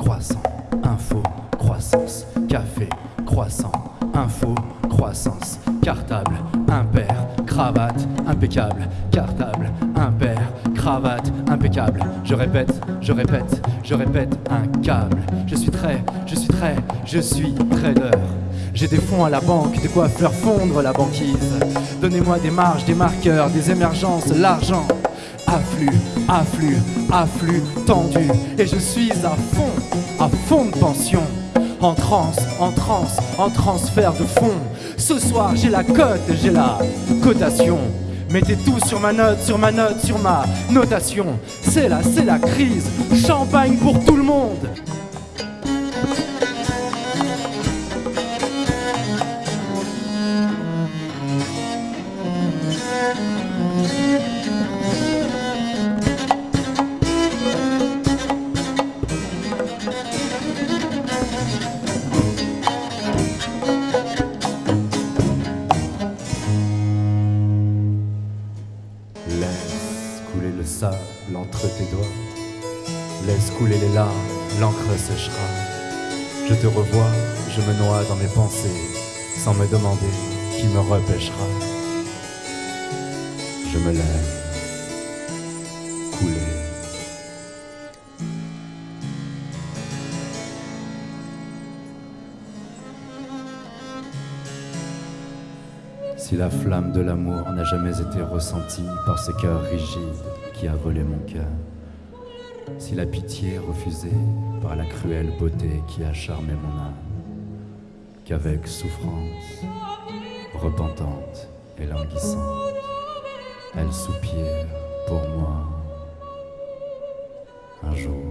croissant, info, croissance, café, croissant, info, croissance, cartable, impair, cravate, impeccable, cartable, impair, cravate, impeccable. Je répète, je répète, je répète, un câble. Je suis très, je suis très, je suis trader. J'ai des fonds à la banque, de quoi faire fondre la banquise. Donnez-moi des marges, des marqueurs, des émergences, l'argent afflue afflux, afflux tendu. Et je suis à fond, à fond de pension. En transe, en transe, en transfert de fonds. Ce soir j'ai la cote, j'ai la cotation. Mettez tout sur ma note, sur ma note, sur ma notation. C'est là, c'est la crise. Champagne pour tout sable entre tes doigts. Laisse couler les larmes, l'encre séchera. Je te revois, je me noie dans mes pensées, sans me demander qui me repêchera. Je me lève, couler. Si la flamme de l'amour n'a jamais été ressentie par ce cœur rigide a volé mon cœur, si la pitié refusée par la cruelle beauté qui a charmé mon âme, qu'avec souffrance, repentante et languissante, elle soupire pour moi un jour.